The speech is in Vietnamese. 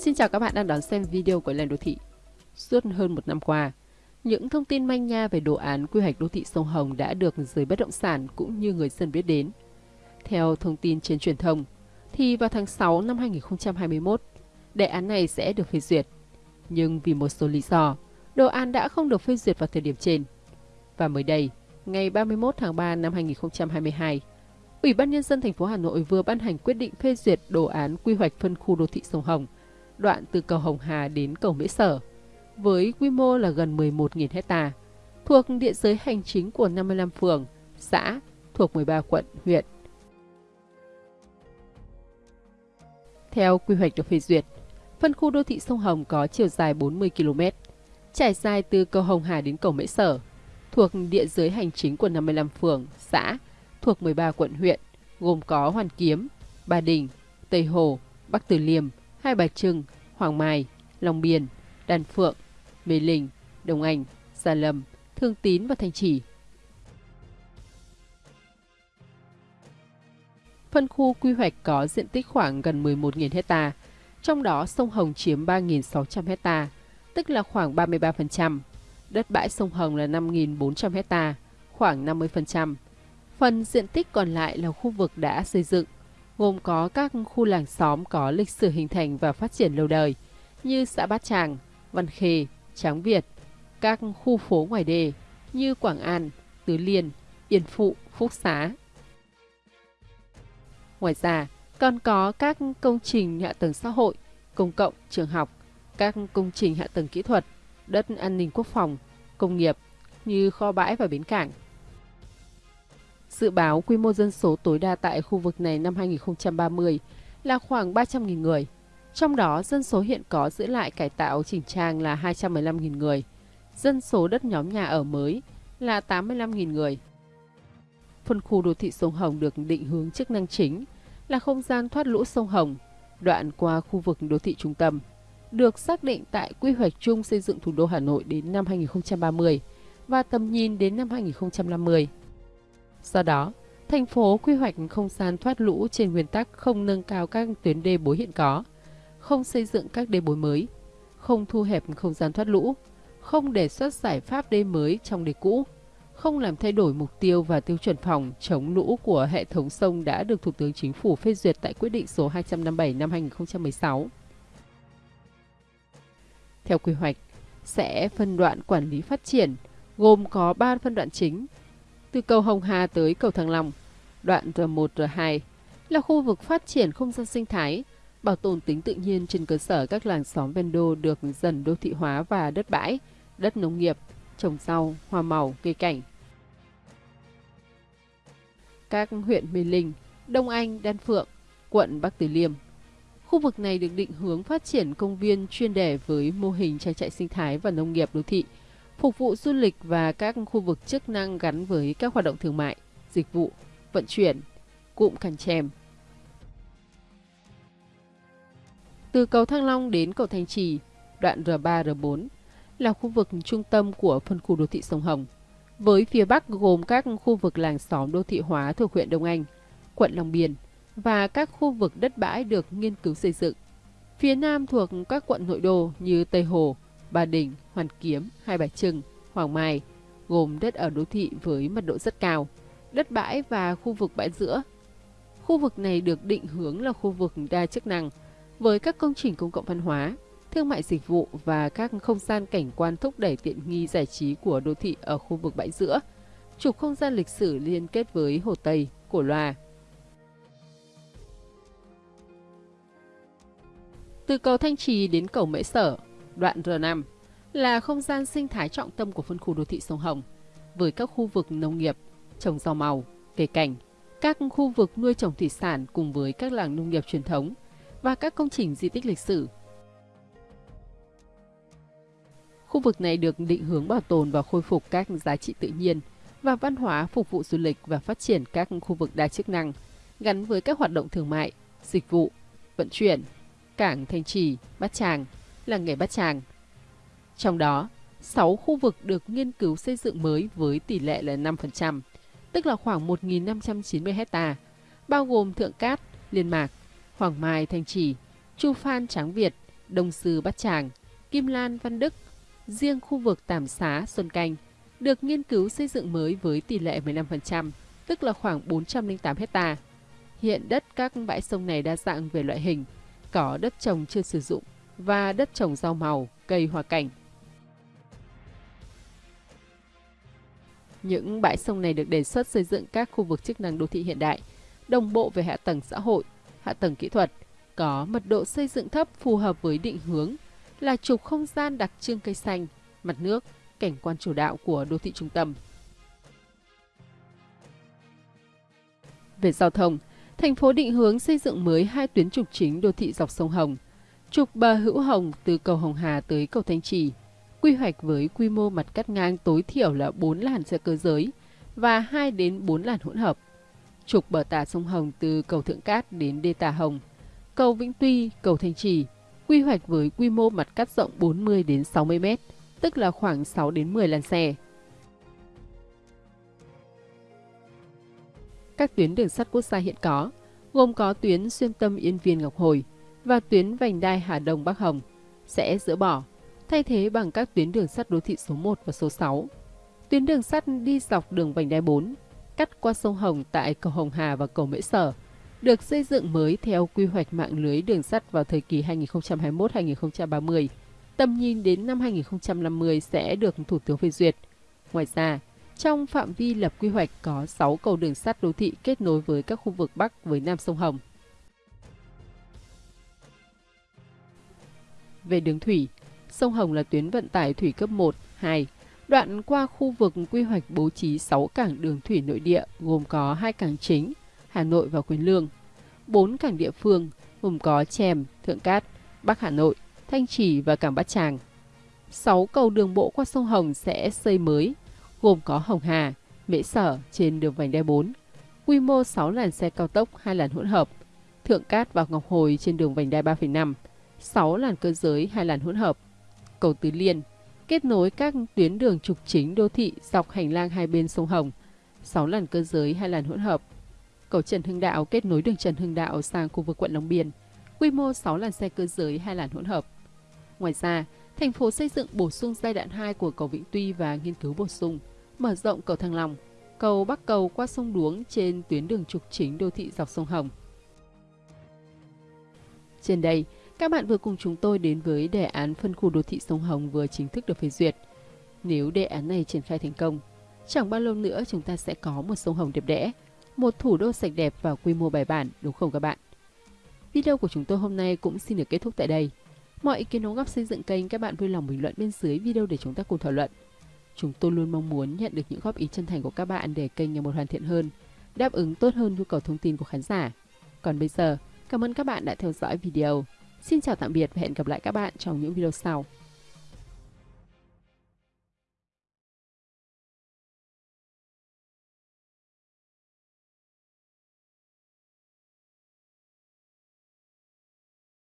Xin chào các bạn đang đón xem video của Lên Đô Thị. Suốt hơn một năm qua, những thông tin manh nha về đồ án quy hoạch đô thị sông Hồng đã được giới bất động sản cũng như người dân biết đến. Theo thông tin trên truyền thông, thì vào tháng 6 năm 2021, đề án này sẽ được phê duyệt. Nhưng vì một số lý do, đồ án đã không được phê duyệt vào thời điểm trên. Và mới đây, ngày 31 tháng 3 năm 2022, Ủy ban Nhân dân thành phố Hà Nội vừa ban hành quyết định phê duyệt đồ án quy hoạch phân khu đô thị sông Hồng, đoạn từ cầu Hồng Hà đến cầu Mỹ Sở, với quy mô là gần 11.000 hecta, thuộc địa giới hành chính của 55 phường, xã, thuộc 13 quận, huyện. Theo quy hoạch được phê duyệt, phân khu đô thị sông Hồng có chiều dài 40 km, trải dài từ cầu Hồng Hà đến cầu Mễ Sở, thuộc địa giới hành chính của 55 phường, xã, thuộc 13 quận huyện, gồm có Hoàn Kiếm, Ba Đình, Tây Hồ, Bắc Từ Liêm, Hai Bà Trưng, Hoàng Mai, Long Biên, Đan Phượng, Mê Linh, Đồng Anh, Gia Lâm, Thương Tín và Thanh Trì. Phân khu quy hoạch có diện tích khoảng gần 11.000 hecta, trong đó sông Hồng chiếm 3.600 hecta, tức là khoảng 33%. Đất bãi sông Hồng là 5.400 hecta, khoảng 50%. Phần diện tích còn lại là khu vực đã xây dựng, gồm có các khu làng xóm có lịch sử hình thành và phát triển lâu đời như xã Bát Tràng, Văn Khê, Tráng Việt, các khu phố ngoài đề như Quảng An, Tứ Liên, Yên Phụ, Phúc Xá. Ngoài ra, còn có các công trình hạ tầng xã hội, công cộng, trường học, các công trình hạ tầng kỹ thuật, đất an ninh quốc phòng, công nghiệp như kho bãi và bến cảng. Dự báo quy mô dân số tối đa tại khu vực này năm 2030 là khoảng 300.000 người. Trong đó, dân số hiện có giữ lại cải tạo chỉnh trang là 215.000 người. Dân số đất nhóm nhà ở mới là 85.000 người. Phân khu đô thị sông Hồng được định hướng chức năng chính là không gian thoát lũ sông Hồng, đoạn qua khu vực đô thị trung tâm, được xác định tại quy hoạch chung xây dựng thủ đô Hà Nội đến năm 2030 và tầm nhìn đến năm 2050. Do đó, thành phố quy hoạch không gian thoát lũ trên nguyên tắc không nâng cao các tuyến đê bối hiện có, không xây dựng các đê bối mới, không thu hẹp không gian thoát lũ, không đề xuất giải pháp đê mới trong đê cũ, không làm thay đổi mục tiêu và tiêu chuẩn phòng chống lũ của hệ thống sông đã được Thủ tướng Chính phủ phê duyệt tại quyết định số 257 năm 2016. Theo quy hoạch, sẽ phân đoạn quản lý phát triển, gồm có 3 phân đoạn chính từ cầu Hồng Hà tới cầu Thăng Long. Đoạn R1, R2 là khu vực phát triển không gian sinh thái, bảo tồn tính tự nhiên trên cơ sở các làng xóm ven đô được dần đô thị hóa và đất bãi, đất nông nghiệp, trồng rau, hoa màu, cây cảnh. Các huyện Mê Linh, Đông Anh, Đan Phượng, quận Bắc Từ Liêm. Khu vực này được định hướng phát triển công viên chuyên đề với mô hình trang trại sinh thái và nông nghiệp đô thị – phục vụ du lịch và các khu vực chức năng gắn với các hoạt động thương mại, dịch vụ, vận chuyển, cụm cành Chèm. Từ cầu Thăng Long đến cầu Thanh Trì, đoạn R3, R4 là khu vực trung tâm của phân khu đô thị sông Hồng. Với phía Bắc gồm các khu vực làng xóm đô thị hóa thuộc huyện Đông Anh, quận Long Biên và các khu vực đất bãi được nghiên cứu xây dựng. Phía Nam thuộc các quận nội đô như Tây Hồ, Ba Đình, Hoàn Kiếm, Hai Bà Trưng, Hoàng Mai, gồm đất ở đô thị với mật độ rất cao, đất bãi và khu vực bãi giữa. Khu vực này được định hướng là khu vực đa chức năng với các công trình công cộng văn hóa, thương mại dịch vụ và các không gian cảnh quan thúc đẩy tiện nghi giải trí của đô thị ở khu vực bãi giữa, trục không gian lịch sử liên kết với Hồ Tây, Cổ Loa. Từ cầu Thanh Trì đến cầu Mễ Sở, đoạn R5 là không gian sinh thái trọng tâm của phân khu đô thị sông Hồng, với các khu vực nông nghiệp, trồng rau màu, cây cảnh, các khu vực nuôi trồng thủy sản cùng với các làng nông nghiệp truyền thống và các công trình di tích lịch sử. Khu vực này được định hướng bảo tồn và khôi phục các giá trị tự nhiên và văn hóa phục vụ du lịch và phát triển các khu vực đa chức năng gắn với các hoạt động thương mại, dịch vụ, vận chuyển, cảng Thanh Trì, Bát Tràng, là nghề Bát Tràng. Trong đó, 6 khu vực được nghiên cứu xây dựng mới với tỷ lệ là 5%, tức là khoảng 1.590 hecta, bao gồm Thượng Cát, Liên Mạc, Hoàng Mai, Thanh Trì, Chu Phan, Tráng Việt, Đông Sư Bát Tràng, Kim Lan Văn Đức, riêng khu vực Tàm Xá Xuân Canh được nghiên cứu xây dựng mới với tỷ lệ 15%, tức là khoảng 408 hecta. Hiện đất các bãi sông này đa dạng về loại hình, có đất trồng chưa sử dụng và đất trồng rau màu, cây hoa cảnh. Những bãi sông này được đề xuất xây dựng các khu vực chức năng đô thị hiện đại, đồng bộ về hạ tầng xã hội, hạ tầng kỹ thuật, có mật độ xây dựng thấp phù hợp với định hướng là trục không gian đặc trưng cây xanh, mặt nước, cảnh quan chủ đạo của đô thị trung tâm. Về giao thông, thành phố định hướng xây dựng mới hai tuyến trục chính đô thị dọc sông Hồng. Trục bờ Hữu Hồng từ cầu Hồng Hà tới cầu Thanh Trì, quy hoạch với quy mô mặt cắt ngang tối thiểu là 4 làn xe cơ giới và 2 đến 4 làn hỗn hợp. Trục bờ tả sông Hồng từ cầu Thượng Cát đến đê Tà Hồng, cầu Vĩnh Tuy, cầu Thanh Trì, quy hoạch với quy mô mặt cắt rộng 40 đến 60 m, tức là khoảng 6 đến 10 làn xe. Các tuyến đường sắt quốc gia hiện có, gồm có tuyến xuyên tâm Yên Viên Ngọc Hồi và tuyến vành đai Hà Đông Bắc Hồng, sẽ dỡ bỏ, thay thế bằng các tuyến đường sắt đô thị số 1 và số 6. Tuyến đường sắt đi dọc đường vành đai 4, cắt qua sông Hồng tại cầu Hồng Hà và cầu Mễ Sở, được xây dựng mới theo quy hoạch mạng lưới đường sắt vào thời kỳ 2021-2030. Tầm nhìn đến năm 2050 sẽ được Thủ tướng phê duyệt. Ngoài ra, trong phạm vi lập quy hoạch có 6 cầu đường sắt đô thị kết nối với các khu vực Bắc với Nam sông Hồng. Về đường thủy, sông Hồng là tuyến vận tải thủy cấp 1, 2, đoạn qua khu vực quy hoạch bố trí 6 cảng đường thủy nội địa gồm có hai cảng chính, Hà Nội và Quyền Lương, 4 cảng địa phương gồm có Chèm, Thượng Cát, Bắc Hà Nội, Thanh Trì và cảng Bát Tràng. 6 cầu đường bộ qua sông Hồng sẽ xây mới, gồm có Hồng Hà, Mễ Sở trên đường vành đai 4, quy mô 6 làn xe cao tốc, 2 làn hỗn hợp, Thượng Cát và Ngọc Hồi trên đường vành đai 3,5, 6 làn cơ giới, 2 làn hỗn hợp, cầu Tứ Liên, kết nối các tuyến đường trục chính đô thị dọc hành lang hai bên sông Hồng, 6 làn cơ giới, 2 làn hỗn hợp, cầu Trần Hưng Đạo kết nối đường Trần Hưng Đạo sang khu vực quận Long Biên, quy mô 6 làn xe cơ giới, 2 làn hỗn hợp. Ngoài ra, thành phố xây dựng bổ sung giai đoạn 2 của cầu Vĩnh Tuy và nghiên cứu bổ sung, mở rộng cầu Thăng Long, cầu Bắc Cầu qua sông Đuống trên tuyến đường trục chính đô thị dọc sông Hồng. Trên đây, các bạn vừa cùng chúng tôi đến với đề án phân khu đô thị sông Hồng vừa chính thức được phê duyệt. Nếu đề án này triển khai thành công, chẳng bao lâu nữa chúng ta sẽ có một sông Hồng đẹp đẽ, một thủ đô sạch đẹp và quy mô bài bản, đúng không các bạn? Video của chúng tôi hôm nay cũng xin được kết thúc tại đây. Mọi ý kiến đóng góp xây dựng kênh các bạn vui lòng bình luận bên dưới video để chúng ta cùng thảo luận. Chúng tôi luôn mong muốn nhận được những góp ý chân thành của các bạn để kênh ngày một hoàn thiện hơn, đáp ứng tốt hơn nhu cầu thông tin của khán giả. Còn bây giờ, cảm ơn các bạn đã theo dõi video. Xin chào tạm biệt và hẹn gặp lại các bạn trong những video sau.